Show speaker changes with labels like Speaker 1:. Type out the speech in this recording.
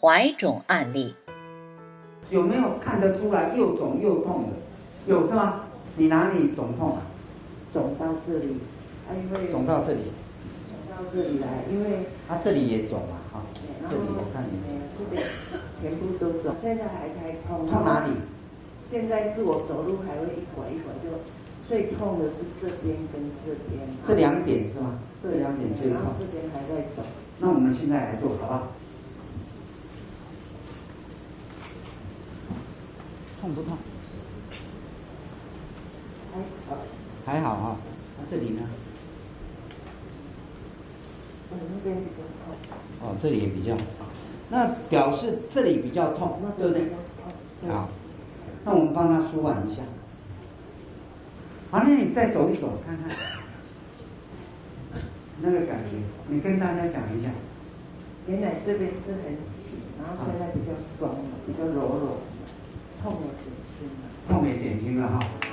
Speaker 1: 怀肿案例。
Speaker 2: 有没有看得出来又肿又痛的？有是吗？你哪里肿痛啊？
Speaker 3: 肿到这里，啊，因为
Speaker 2: 肿到这里，
Speaker 3: 肿到这里来，因为
Speaker 2: 啊，这里也肿啊，哈，
Speaker 3: 然
Speaker 2: 这里我看也肿。
Speaker 3: 哎这边全部都肿，现在还在痛。
Speaker 2: 痛哪里？
Speaker 3: 现在是我走路还会一拐一拐，就最痛的是这边跟这边。
Speaker 2: 这两点是吗？
Speaker 3: 对
Speaker 2: 这两点最痛。
Speaker 3: 这边还在肿。
Speaker 2: 那我们现在来做好不好？痛不痛？
Speaker 3: 还好，
Speaker 2: 还好哈、那这里呢？这里也比较，那表示这里比较痛
Speaker 3: 那，
Speaker 2: 对不对。好，那我们帮他舒缓一下。好，那你再走一走看看，那个感觉，你跟大家讲一下。
Speaker 3: 原来这边是很紧，然后现在比较松了，比较柔柔，痛也减轻了。
Speaker 2: 痛也减轻了哈。